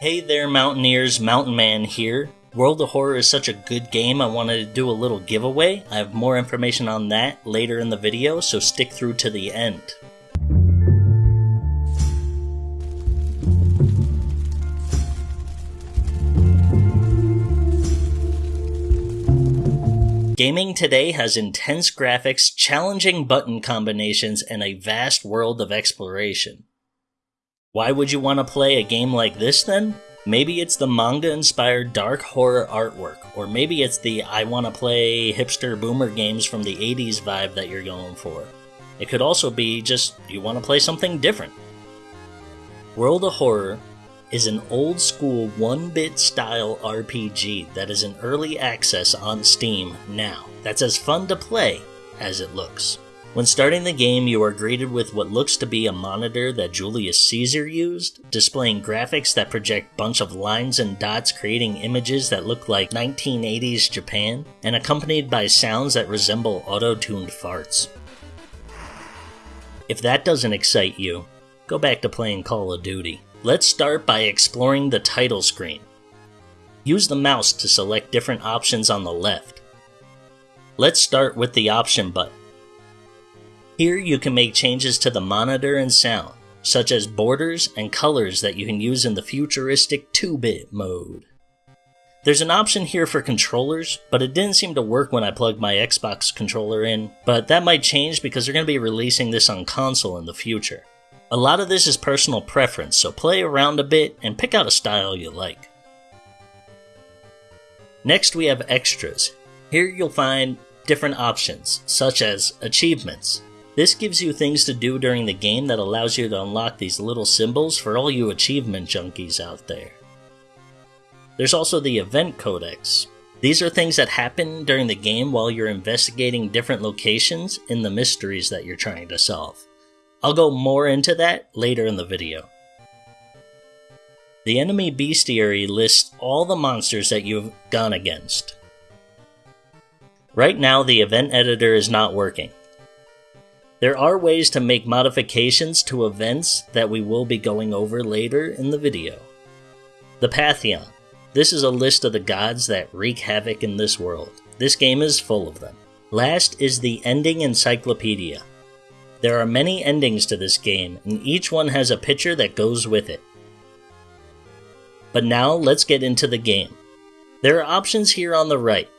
Hey there, Mountaineers, Mountain Man here. World of Horror is such a good game, I wanted to do a little giveaway. I have more information on that later in the video, so stick through to the end. Gaming today has intense graphics, challenging button combinations, and a vast world of exploration. Why would you want to play a game like this then? Maybe it's the manga inspired dark horror artwork, or maybe it's the I want to play hipster boomer games from the 80s vibe that you're going for. It could also be just you want to play something different. World of Horror is an old school 1 bit style RPG that is in early access on Steam now. That's as fun to play as it looks. When starting the game, you are greeted with what looks to be a monitor that Julius Caesar used, displaying graphics that project bunch of lines and dots creating images that look like 1980s Japan, and accompanied by sounds that resemble auto-tuned farts. If that doesn't excite you, go back to playing Call of Duty. Let's start by exploring the title screen. Use the mouse to select different options on the left. Let's start with the option button. Here you can make changes to the monitor and sound, such as borders and colors that you can use in the futuristic 2-bit mode. There's an option here for controllers, but it didn't seem to work when I plugged my Xbox controller in, but that might change because they're going to be releasing this on console in the future. A lot of this is personal preference, so play around a bit and pick out a style you like. Next we have extras. Here you'll find different options, such as achievements, this gives you things to do during the game that allows you to unlock these little symbols for all you achievement junkies out there. There's also the Event Codex. These are things that happen during the game while you're investigating different locations in the mysteries that you're trying to solve. I'll go more into that later in the video. The enemy bestiary lists all the monsters that you've gone against. Right now, the event editor is not working. There are ways to make modifications to events that we will be going over later in the video. The Pantheon. This is a list of the gods that wreak havoc in this world. This game is full of them. Last is the Ending Encyclopedia. There are many endings to this game, and each one has a picture that goes with it. But now let's get into the game. There are options here on the right.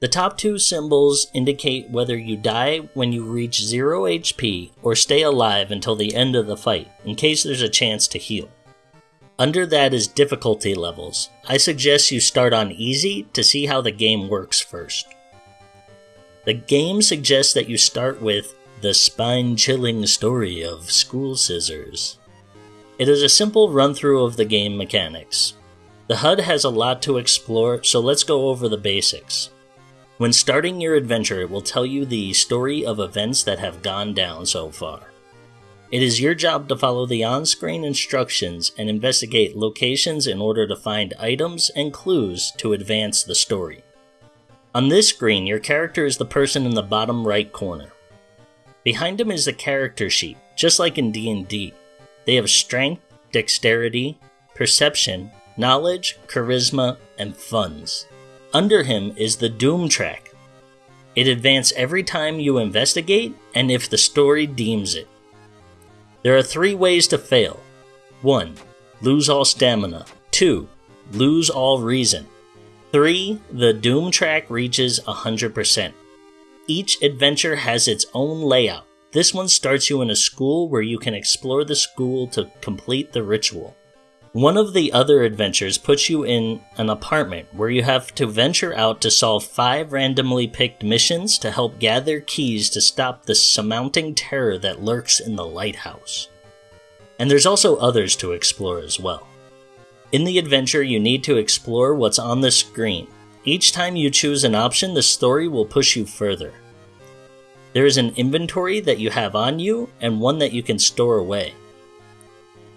The top two symbols indicate whether you die when you reach 0 HP or stay alive until the end of the fight, in case there's a chance to heal. Under that is difficulty levels. I suggest you start on easy to see how the game works first. The game suggests that you start with the spine chilling story of School Scissors. It is a simple run through of the game mechanics. The HUD has a lot to explore, so let's go over the basics. When starting your adventure, it will tell you the story of events that have gone down so far. It is your job to follow the on screen instructions and investigate locations in order to find items and clues to advance the story. On this screen, your character is the person in the bottom right corner. Behind him is the character sheet, just like in D&D. They have strength, dexterity, perception, knowledge, charisma, and funds. Under him is the Doom track. It advances every time you investigate and if the story deems it. There are three ways to fail 1. Lose all stamina. 2. Lose all reason. 3. The Doom track reaches 100%. Each adventure has its own layout. This one starts you in a school where you can explore the school to complete the ritual. One of the other adventures puts you in an apartment where you have to venture out to solve five randomly picked missions to help gather keys to stop the surmounting terror that lurks in the lighthouse. And there's also others to explore as well. In the adventure, you need to explore what's on the screen. Each time you choose an option, the story will push you further. There is an inventory that you have on you and one that you can store away.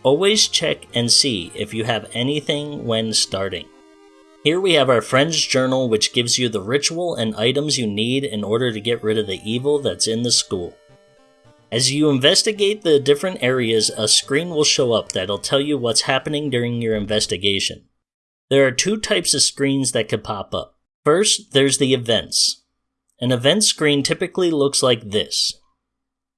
Always check and see if you have anything when starting. Here we have our friend's journal which gives you the ritual and items you need in order to get rid of the evil that's in the school. As you investigate the different areas, a screen will show up that'll tell you what's happening during your investigation. There are two types of screens that could pop up. First, there's the events. An event screen typically looks like this.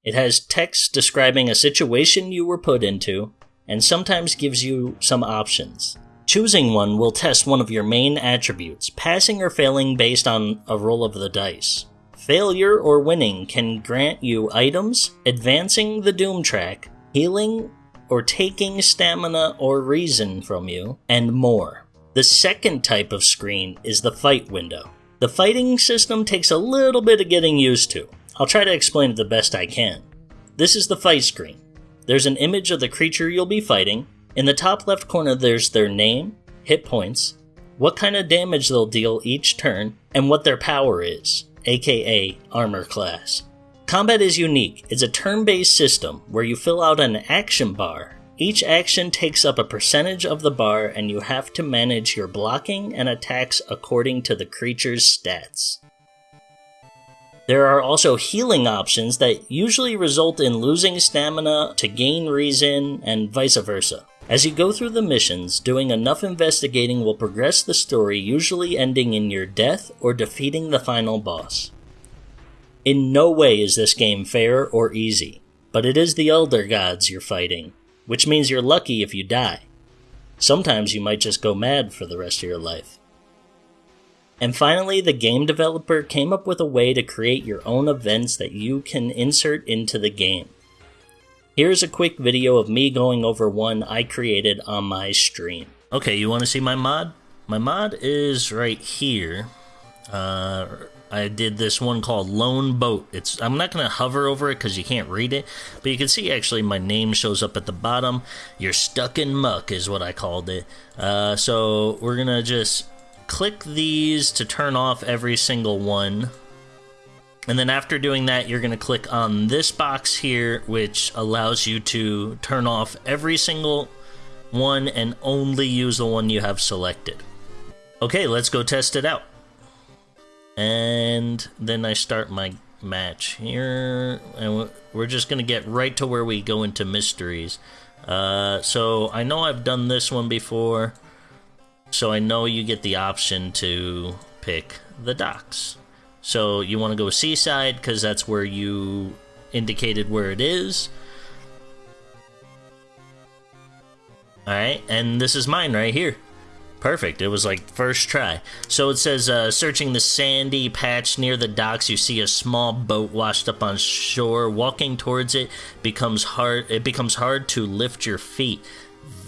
It has text describing a situation you were put into, and sometimes gives you some options. Choosing one will test one of your main attributes, passing or failing based on a roll of the dice. Failure or winning can grant you items, advancing the Doom track, healing, or taking stamina or reason from you, and more. The second type of screen is the fight window. The fighting system takes a little bit of getting used to. I'll try to explain it the best I can. This is the fight screen. There's an image of the creature you'll be fighting. In the top left corner, there's their name, hit points, what kind of damage they'll deal each turn, and what their power is aka armor class. Combat is unique. It's a turn based system where you fill out an action bar. Each action takes up a percentage of the bar, and you have to manage your blocking and attacks according to the creature's stats. There are also healing options that usually result in losing stamina to gain reason, and vice versa. As you go through the missions, doing enough investigating will progress the story, usually ending in your death or defeating the final boss. In no way is this game fair or easy, but it is the Elder Gods you're fighting, which means you're lucky if you die. Sometimes you might just go mad for the rest of your life. And finally, the game developer came up with a way to create your own events that you can insert into the game. Here's a quick video of me going over one I created on my stream. Okay, you want to see my mod? My mod is right here. Uh, I did this one called Lone Boat. It's I'm not going to hover over it because you can't read it, but you can see actually my name shows up at the bottom. You're stuck in muck is what I called it. Uh, so we're going to just click these to turn off every single one. And then after doing that, you're going to click on this box here, which allows you to turn off every single one and only use the one you have selected. Okay, let's go test it out. And then I start my match here, and we're just going to get right to where we go into mysteries. Uh, so I know I've done this one before, so I know you get the option to pick the docks. So you want to go seaside because that's where you indicated where it is. Alright, and this is mine right here. Perfect. It was like first try. So it says, uh, searching the sandy patch near the docks, you see a small boat washed up on shore. Walking towards it becomes hard. It becomes hard to lift your feet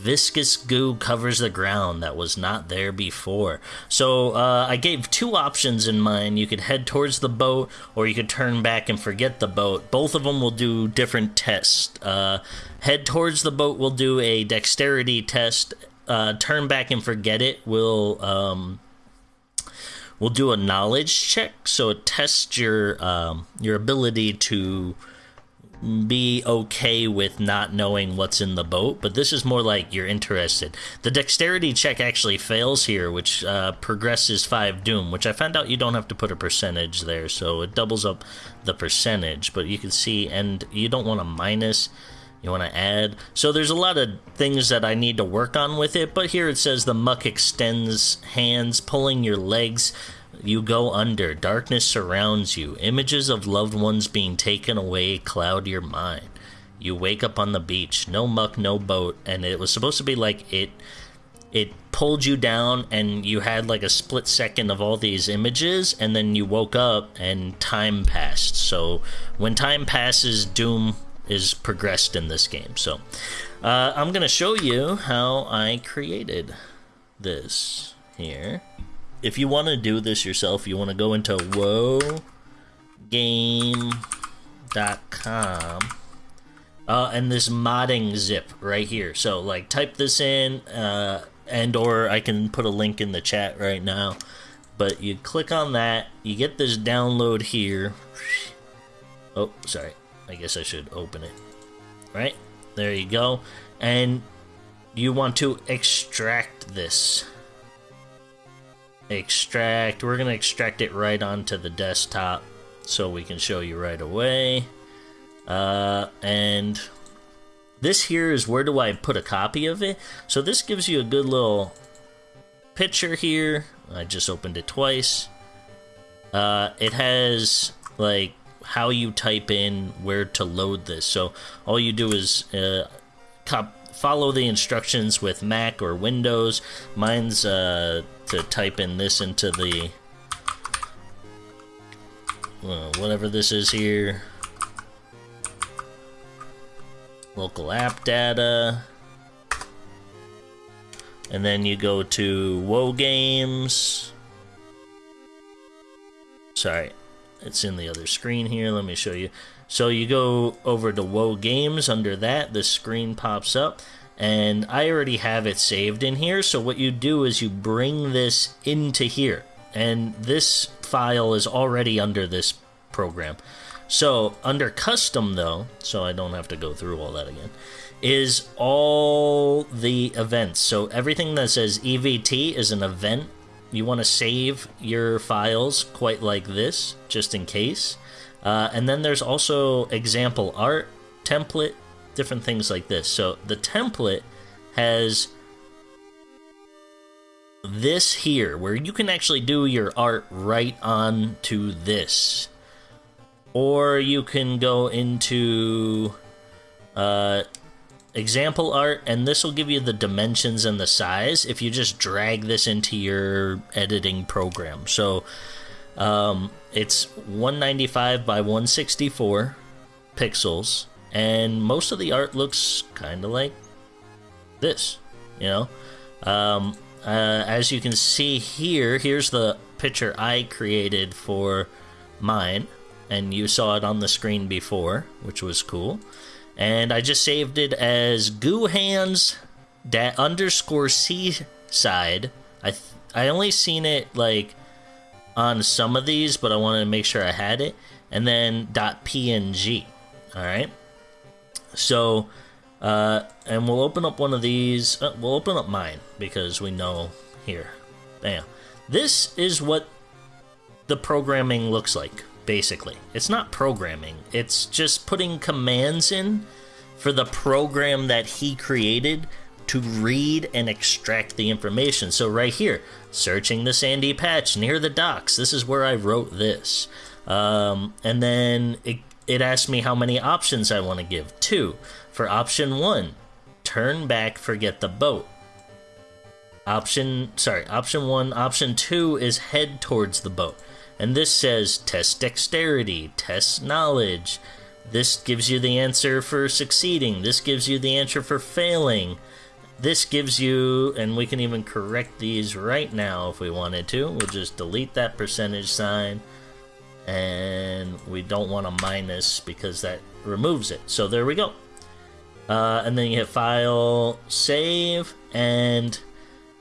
viscous goo covers the ground that was not there before. So uh, I gave two options in mind. You could head towards the boat, or you could turn back and forget the boat. Both of them will do different tests. Uh, head towards the boat will do a dexterity test. Uh, turn back and forget it will um, will do a knowledge check. So it tests your um, your ability to be okay with not knowing what's in the boat, but this is more like you're interested. The dexterity check actually fails here, which uh, progresses 5 doom, which I found out you don't have to put a percentage there, so it doubles up the percentage, but you can see, and you don't want to minus, you want to add. So there's a lot of things that I need to work on with it, but here it says the muck extends hands, pulling your legs you go under. Darkness surrounds you. Images of loved ones being taken away cloud your mind. You wake up on the beach. No muck, no boat. And it was supposed to be like it it pulled you down and you had like a split second of all these images and then you woke up and time passed. So when time passes, doom is progressed in this game. So uh, I'm gonna show you how I created this here if you want to do this yourself, you want to go into wogame.com uh, and this modding zip right here. So like type this in uh, and or I can put a link in the chat right now. But you click on that, you get this download here. Oh, sorry. I guess I should open it. Right? There you go. And you want to extract this extract. We're going to extract it right onto the desktop so we can show you right away. Uh, and this here is where do I put a copy of it? So this gives you a good little picture here. I just opened it twice. Uh, it has like how you type in where to load this. So all you do is uh, cop- follow the instructions with Mac or Windows. Mine's uh, to type in this into the well, whatever this is here. Local app data. And then you go to WoW Games. Sorry, it's in the other screen here. Let me show you. So you go over to WoW Games. Under that, the screen pops up. And I already have it saved in here. So what you do is you bring this into here. And this file is already under this program. So under custom though, so I don't have to go through all that again, is all the events. So everything that says EVT is an event. You want to save your files quite like this, just in case. Uh, and then there's also example art, template, different things like this. So the template has this here, where you can actually do your art right on to this. Or you can go into uh, example art, and this will give you the dimensions and the size if you just drag this into your editing program. So um, it's 195 by 164 pixels, and most of the art looks kind of like this, you know. Um, uh, as you can see here, here's the picture I created for mine, and you saw it on the screen before, which was cool. And I just saved it as goo hands da- underscore seaside. I th- I only seen it like on some of these, but I wanted to make sure I had it. And then .png. All right. So, uh, and we'll open up one of these. Uh, we'll open up mine because we know here. Bam. This is what the programming looks like, basically. It's not programming, it's just putting commands in for the program that he created to read and extract the information. So, right here, searching the sandy patch near the docks, this is where I wrote this. Um, and then it, it asked me how many options I want to give. Two. For option one, turn back, forget the boat. Option, sorry, option one. Option two is head towards the boat. And this says test dexterity, test knowledge. This gives you the answer for succeeding. This gives you the answer for failing. This gives you, and we can even correct these right now if we wanted to. We'll just delete that percentage sign. And we don't want a minus because that removes it. So there we go. Uh, and then you hit File, Save, and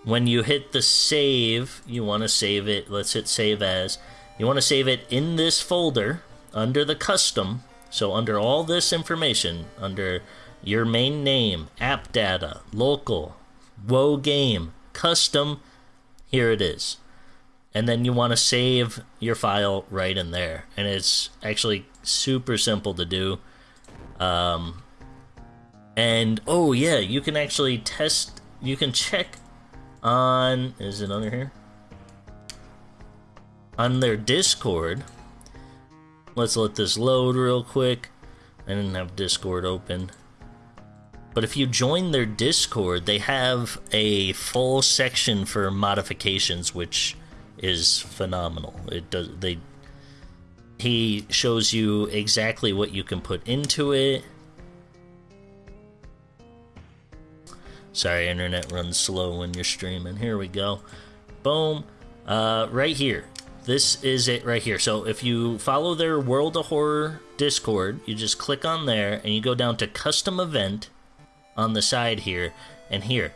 when you hit the save, you want to save it. Let's hit Save As. You want to save it in this folder under the custom. So, under all this information, under your main name, app data, local, WoW game, custom, here it is. And then you want to save your file right in there. And it's actually super simple to do. Um, and oh, yeah, you can actually test, you can check on, is it under here? On their Discord. Let's let this load real quick. I didn't have Discord open. But if you join their Discord, they have a full section for modifications, which is phenomenal. It does they he shows you exactly what you can put into it. Sorry, internet runs slow when you're streaming. Here we go. Boom. Uh, right here. This is it right here. So if you follow their World of Horror Discord, you just click on there and you go down to custom event on the side here and here.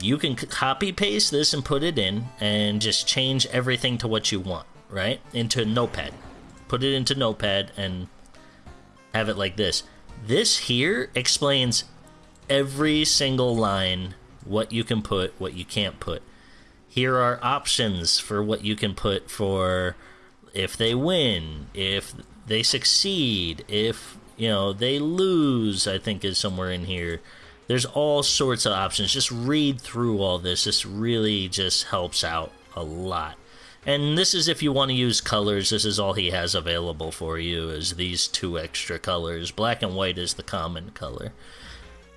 You can copy paste this and put it in and just change everything to what you want, right? Into Notepad. Put it into Notepad and have it like this. This here explains every single line what you can put, what you can't put. Here are options for what you can put for if they win, if they succeed, if You know, they lose, I think, is somewhere in here. There's all sorts of options. Just read through all this. This really just helps out a lot. And this is if you want to use colors, this is all he has available for you is these two extra colors. Black and white is the common color.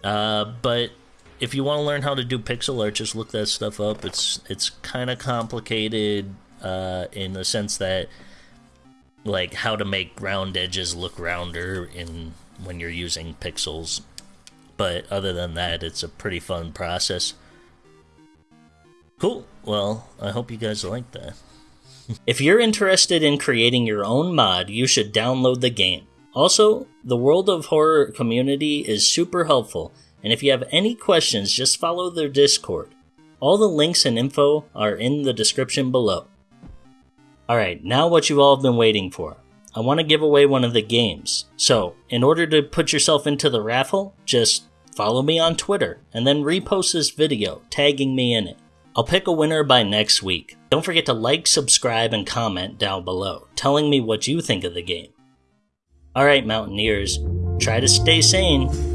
Uh, but if you want to learn how to do pixel art, just look that stuff up. It's it's kind of complicated uh, in the sense that like how to make round edges look rounder in when you're using pixels. But other than that, it's a pretty fun process. Cool. Well, I hope you guys like that. if you're interested in creating your own mod, you should download the game. Also, the World of Horror community is super helpful, and if you have any questions, just follow their Discord. All the links and info are in the description below. Alright, now what you all have been waiting for. I want to give away one of the games. So, in order to put yourself into the raffle, just follow me on Twitter and then repost this video, tagging me in it. I'll pick a winner by next week. Don't forget to like, subscribe, and comment down below, telling me what you think of the game. Alright, Mountaineers, try to stay sane.